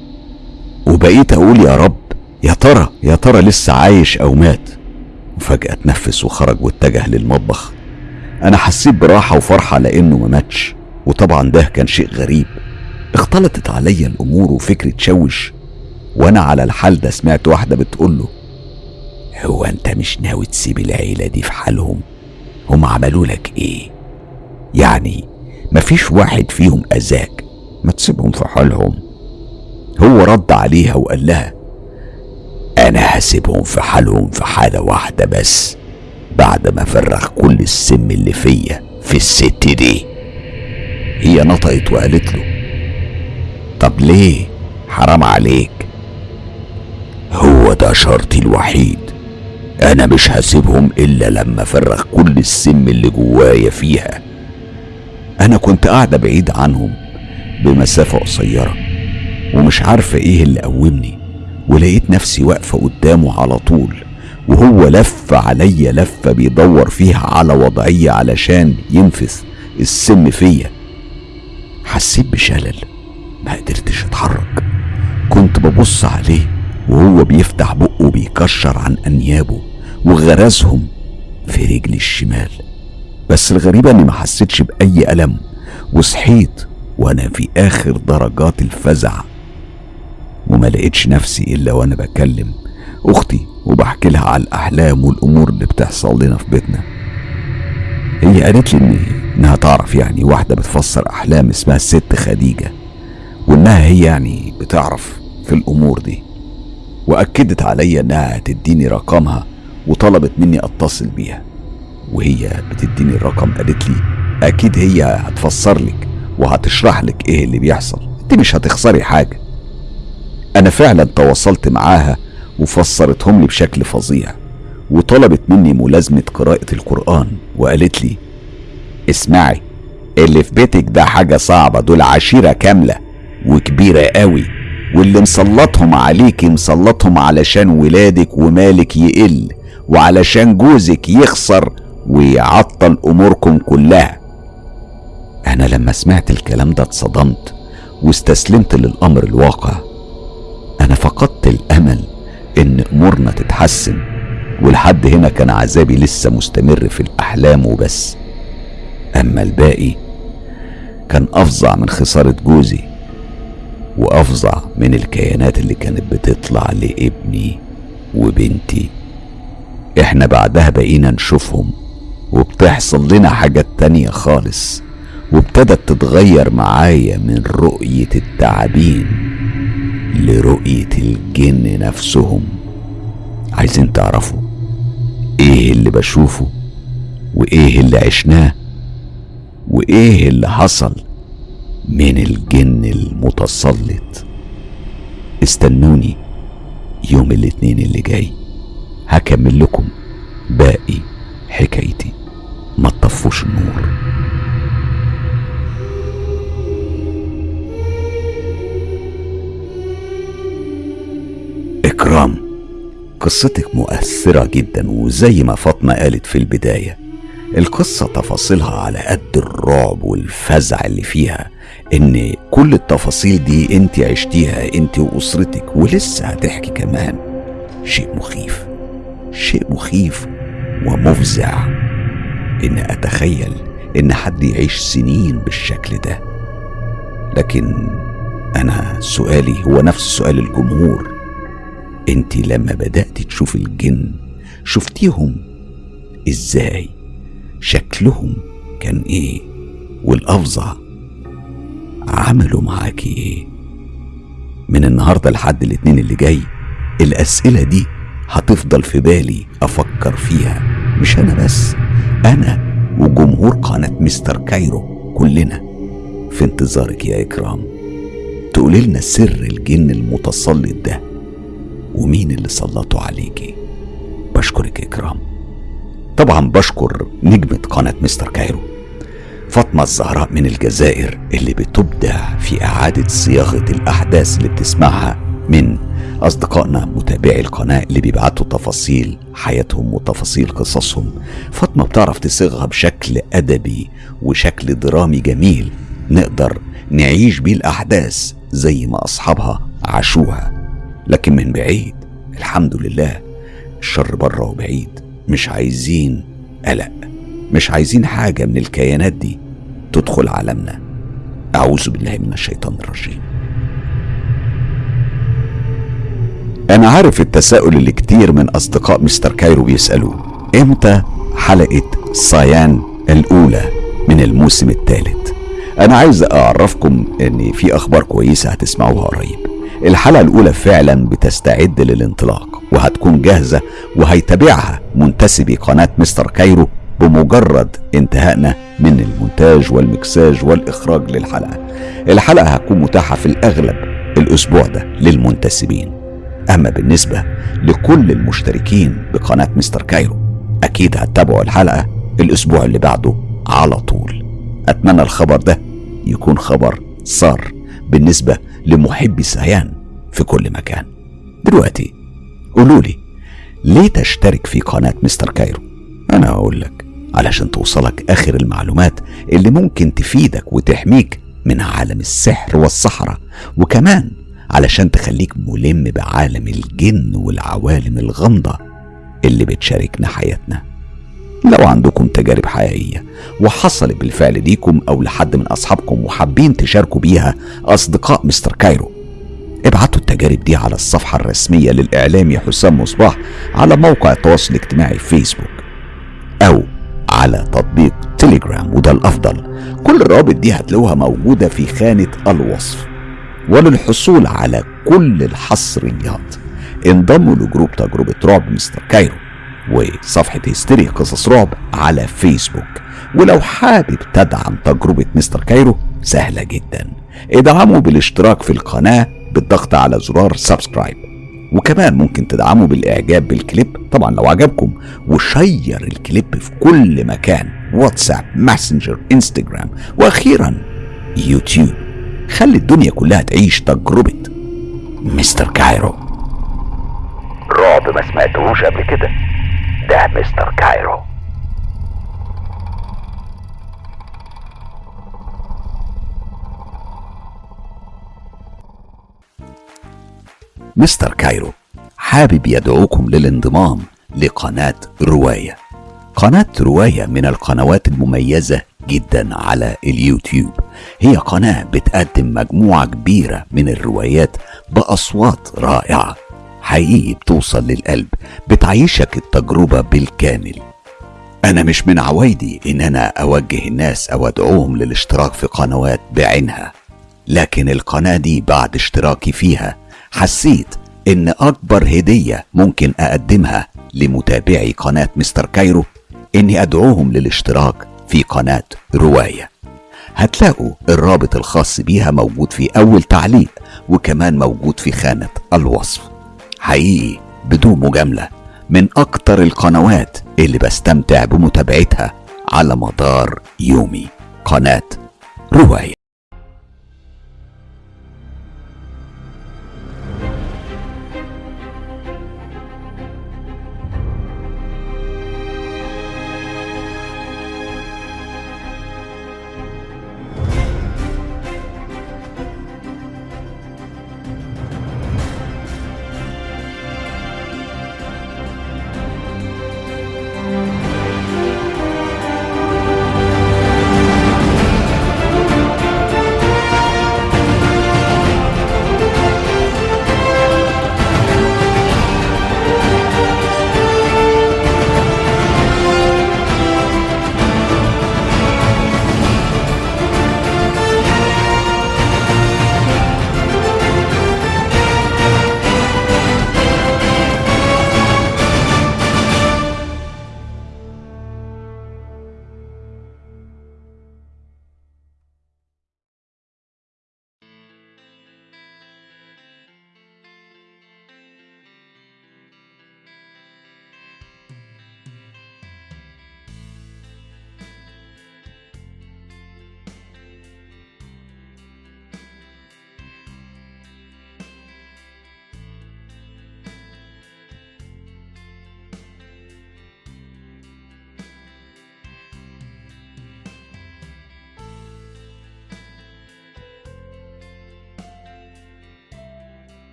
وبقيت أقول يا رب يا ترى يا ترى لسه عايش أو مات؟ وفجأة اتنفس وخرج واتجه للمطبخ. أنا حسيت براحة وفرحة لأنه ما ماتش وطبعا ده كان شيء غريب. اختلطت عليا الأمور وفكري تشوش وأنا على الحال ده سمعت واحدة بتقول له هو أنت مش ناوي تسيب العيلة دي في حالهم؟ هم عملوا لك إيه؟ يعني مفيش واحد فيهم أذاك. ما تسيبهم في حالهم. هو رد عليها وقال لها أنا هسيبهم في حالهم في حالة واحدة بس بعد ما فرغ كل السم اللي فيا في الست دي. هي نطقت وقالت له طب ليه؟ حرام عليك. هو ده شرطي الوحيد. أنا مش هسيبهم إلا لما افرغ كل السم اللي جوايا فيها. أنا كنت قاعدة بعيد عنهم بمسافة قصيرة ومش عارفة إيه اللي قومني ولقيت نفسي واقفة قدامه على طول وهو لف عليا لفة بيدور فيها على وضعية علشان ينفث السم فيا. حسيت بشلل ما قدرتش أتحرك. كنت ببص عليه وهو بيفتح بقه بيكشر عن أنيابه وغرزهم في رجلي الشمال. بس الغريبة إني ما حسيتش بأي ألم وصحيت وأنا في آخر درجات الفزع. وما لقيتش نفسي إلا وأنا بكلم أختي وبحكي لها على الأحلام والأمور اللي بتحصل لنا في بيتنا. هي قالت لي إن إنها تعرف يعني واحدة بتفسر أحلام اسمها الست خديجة وإنها هي يعني بتعرف في الأمور دي. وأكدت عليا إنها هتديني رقمها وطلبت مني أتصل بيها. وهي بتديني الرقم قالت لي أكيد هي هتفسر لك وهتشرح لك إيه اللي بيحصل. أنت مش هتخسري حاجة. أنا فعلا تواصلت معاها وفسرتهم لي بشكل فظيع وطلبت مني ملازمة قراءة القرآن وقالت لي اسمعي اللي في بيتك ده حاجة صعبة دول عشيرة كاملة وكبيرة قوي واللي مسلطهم عليكي مسلطهم علشان ولادك ومالك يقل وعلشان جوزك يخسر ويعطل أموركم كلها. أنا لما سمعت الكلام ده اتصدمت واستسلمت للأمر الواقع. أنا فقدت الأمل إن أمورنا تتحسن ولحد هنا كان عذابي لسه مستمر في الأحلام وبس. أما الباقي كان أفظع من خسارة جوزي وأفظع من الكيانات اللي كانت بتطلع لابني وبنتي. إحنا بعدها بقينا نشوفهم وبتحصل لنا حاجات تانية خالص وابتدت تتغير معايا من رؤية التعابين لرؤية الجن نفسهم. عايزين تعرفوا إيه اللي بشوفه وإيه اللي عشناه وإيه اللي حصل من الجن المتسلط. استنوني يوم الاثنين اللي جاي هكمل لكم باقي حكايتي. ما تطفوش النور. إكرام قصتك مؤثرة جدا وزي ما فاطمة قالت في البداية. القصة تفاصيلها على قد الرعب والفزع اللي فيها إن كل التفاصيل دي انت عشتيها انت وأسرتك ولسه هتحكي كمان. شيء مخيف شيء مخيف ومفزع. إن أتخيل إن حد يعيش سنين بالشكل ده. لكن أنا سؤالي هو نفس سؤال الجمهور. أنت لما بدأت تشوف الجن شفتيهم؟ إزاي؟ شكلهم كان إيه؟ والأفظع عملوا معاكي إيه؟ من النهارده لحد الاتنين اللي جاي الأسئلة دي هتفضل في بالي أفكر فيها مش أنا بس. أنا وجمهور قناة مستر كايرو كلنا في انتظارك يا إكرام. تقولي لنا سر الجن المتسلط ده ومين اللي سلطوا عليكي. بشكرك إكرام. طبعا بشكر نجمة قناة مستر كايرو. فاطمة الزهراء من الجزائر اللي بتبدع في إعادة صياغة الأحداث اللي بتسمعها من أصدقائنا متابعي القناة اللي بيبعتوا تفاصيل حياتهم وتفاصيل قصصهم. فاطمة بتعرف تصيغها بشكل أدبي وشكل درامي جميل. نقدر نعيش بيه الأحداث زي ما أصحابها عاشوها. لكن من بعيد الحمد لله الشر بره وبعيد. مش عايزين قلق مش عايزين حاجة من الكيانات دي تدخل عالمنا. أعوذ بالله من الشيطان الرجيم. أنا عارف التساؤل اللي كتير من أصدقاء مستر كايرو بيسألوه. إمتى حلقة سيان الأولى من الموسم الثالث؟ أنا عايز أعرفكم إن في أخبار كويسة هتسمعوها قريب. الحلقة الأولى فعلا بتستعد للانطلاق وهتكون جاهزة وهيتابعها منتسبي قناة مستر كايرو بمجرد انتهائنا من المونتاج والمكساج والإخراج للحلقة. الحلقة هتكون متاحة في الأغلب الأسبوع ده للمنتسبين. أما بالنسبة لكل المشتركين بقناة مستر كايرو أكيد هتتابعوا الحلقة الأسبوع اللي بعده على طول. أتمنى الخبر ده يكون خبر سار بالنسبة لمحبي سيان في كل مكان. دلوقتي قولوا لي ليه تشترك في قناة مستر كايرو؟ أنا هقول لك علشان توصلك آخر المعلومات اللي ممكن تفيدك وتحميك من عالم السحر والسحرة وكمان علشان تخليك ملم بعالم الجن والعوالم الغامضة اللي بتشاركنا حياتنا. لو عندكم تجارب حقيقية وحصلت بالفعل ليكم أو لحد من أصحابكم وحابين تشاركوا بيها أصدقاء مستر كايرو ابعتوا التجارب دي على الصفحة الرسمية للإعلامي حسام مصباح على موقع التواصل الاجتماعي فيسبوك أو على تطبيق تليجرام وده الأفضل. كل الروابط دي هتلاقوها موجودة في خانة الوصف. وللحصول على كل الحصريات انضموا ل group تجربة رعب مستر كايرو وصفحة هستيري قصص رعب على فيسبوك. ولو حابب تدعم تجربة مستر كايرو سهلة جدا. ادعموا بالاشتراك في القناة بالضغط على زرار subscribe. وكمان ممكن تدعموا بالإعجاب بالكليب طبعا لو عجبكم. و share الكليب في كل مكان واتساب ماسنجر إنستجرام وأخيرا يوتيوب. خلي الدنيا كلها تعيش تجربة. مستر كايرو. رعب ما سمعتهوش قبل كده. ده مستر كايرو. مستر كايرو حابب يدعوكم للانضمام لقناة رواية. قناة رواية من القنوات المميزة جدا على اليوتيوب. هي قناة بتقدم مجموعة كبيرة من الروايات بأصوات رائعة. حقيقي بتوصل للقلب بتعيشك التجربة بالكامل. أنا مش من عوايدي إن أنا أوجه الناس أو أدعوهم للاشتراك في قنوات بعينها. لكن القناة دي بعد اشتراكي فيها حسيت إن أكبر هدية ممكن أقدمها لمتابعي قناة مستر كايرو إني أدعوهم للاشتراك في قناة رواية. هتلاقوا الرابط الخاص بيها موجود في أول تعليق وكمان موجود في خانة الوصف. حقيقي بدون مجاملة من أكتر القنوات اللي بستمتع بمتابعتها على مدار يومي. قناة رواية.